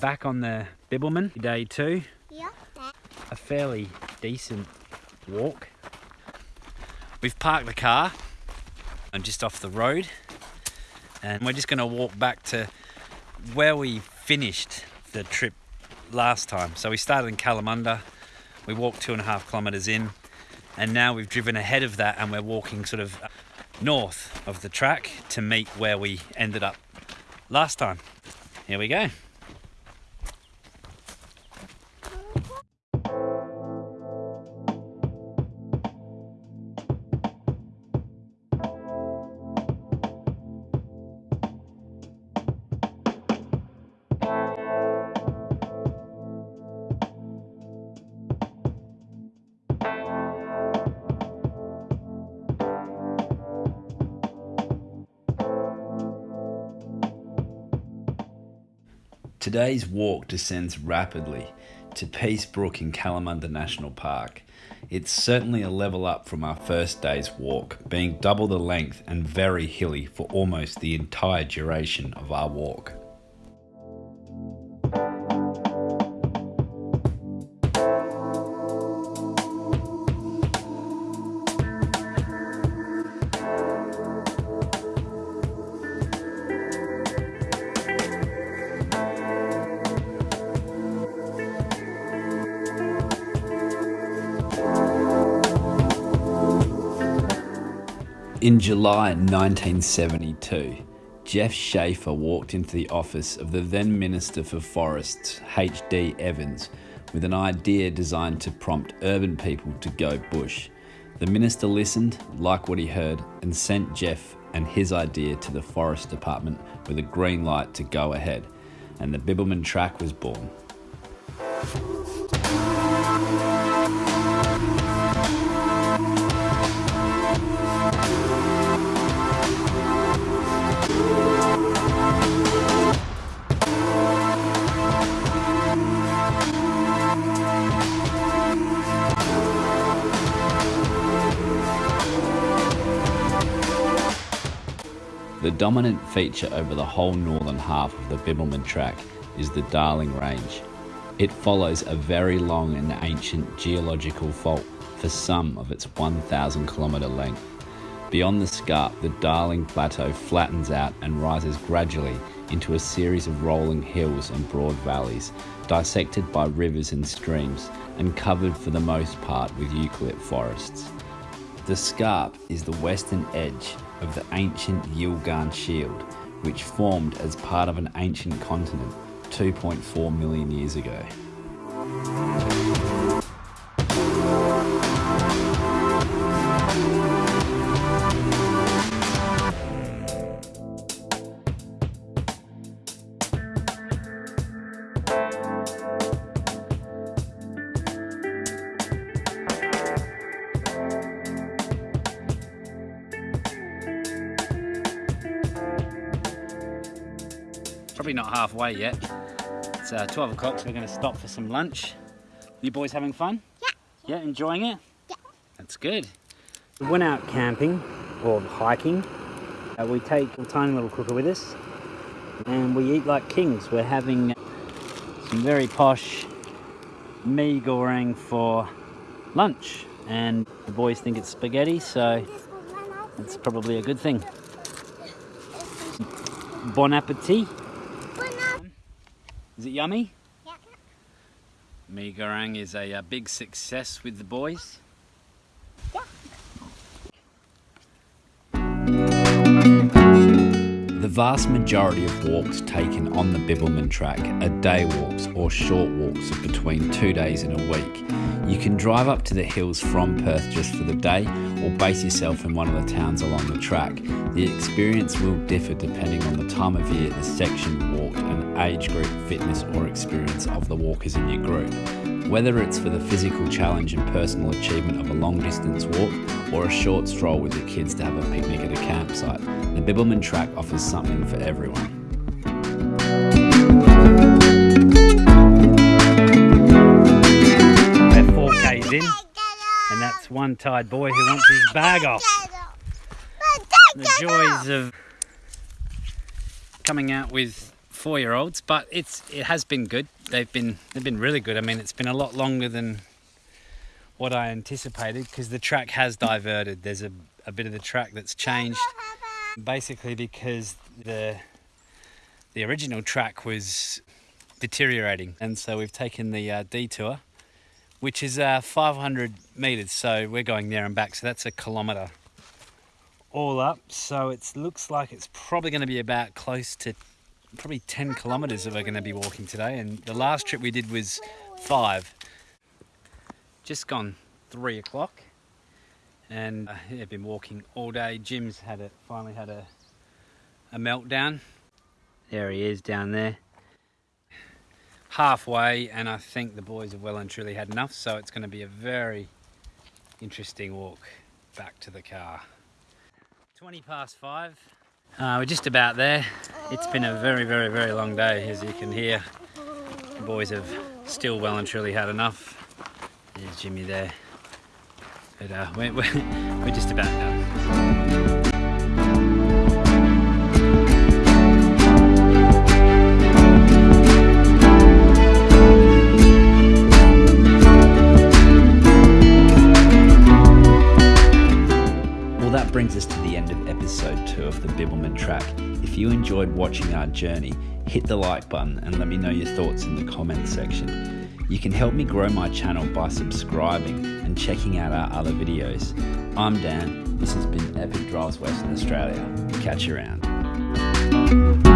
back on the Bibbulmun, day two. Yeah. A fairly decent walk. We've parked the car and just off the road and we're just going to walk back to where we finished the trip last time. So we started in Kalamunda, we walked two and a half kilometres in and now we've driven ahead of that and we're walking sort of north of the track to meet where we ended up last time. Here we go. Today's walk descends rapidly to Piesse Brook in Kalamunda National Park. It's certainly a level up from our first day's walk, being double the length and very hilly for almost the entire duration of our walk. In July 1972, Geoff Schafer walked into the office of the then Minister for Forests, H.D. Evans, with an idea designed to prompt urban people to go bush. The minister listened, liked what he heard, and sent Jeff and his idea to the Forest Department with a green light to go ahead, and the Bibbulmun track was born. The dominant feature over the whole northern half of the Bibbulmun track is the Darling Range. It follows a very long and ancient geological fault for some of its 1,000 kilometre length. Beyond the scarp, the Darling Plateau flattens out and rises gradually into a series of rolling hills and broad valleys, dissected by rivers and streams, and covered for the most part with eucalypt forests. The scarp is the western edge of the ancient Yilgarn Shield, which formed as part of an ancient continent 2.4 million years ago. Probably not halfway yet. It's uh, 12 o'clock, so we're going to stop for some lunch. You boys having fun? Yeah. Yeah, enjoying it? Yeah. That's good. We went out camping or hiking. Uh, we take a tiny little cooker with us and we eat like kings. We're having some very posh mee goreng for lunch and the boys think it's spaghetti so it's probably a good thing. Bon appetit. Is it yummy? Yeah. Mee goreng is a, uh big success with the boys. Yeah. The vast majority of walks taken on the Bibbulmun track are day walks or short walks of between two days in a week. You can drive up to the hills from Perth just for the day or base yourself in one of the towns along the track. The experience will differ depending on the time of year, the section walked, and age group, fitness, or experience of the walkers in your group. Whether it's for the physical challenge and personal achievement of a long distance walk or a short stroll with your kids to have a picnic at a campsite, the Bibbulmun track offers something for everyone. 4Ks in, and that's one tired boy who wants his bag off. The joys of coming out with four year olds, but it's it has been good. They've been they've been really good. I mean, it's been a lot longer than what I anticipated because the track has diverted. There's a, a bit of the track that's changed, basically because the the original track was deteriorating, and so we've taken the uh, detour, which is uh, 500 meters. So we're going there and back. So that's a kilometer all up. So it looks like it's probably going to be about close to probably 10 kilometers that we're going to be walking today. And the last trip we did was five. Just gone three o'clock. And uh, yeah, been walking all day. Jim's had it, finally had a, a meltdown. There he is down there. Halfway, and I think the boys have well and truly had enough. So it's going to be a very interesting walk back to the car. 20 past five. Uh, we're just about there. It's been a very, very, very long day, as you can hear. The boys have still well and truly had enough. There's Jimmy there. But uh, we're, we're, we're just about done. Enjoyed watching our journey, hit the like button and let me know your thoughts in the comments section. You can help me grow my channel by subscribing and checking out our other videos. I'm Dan, this has been Epic Drives Western Australia. Catch you around.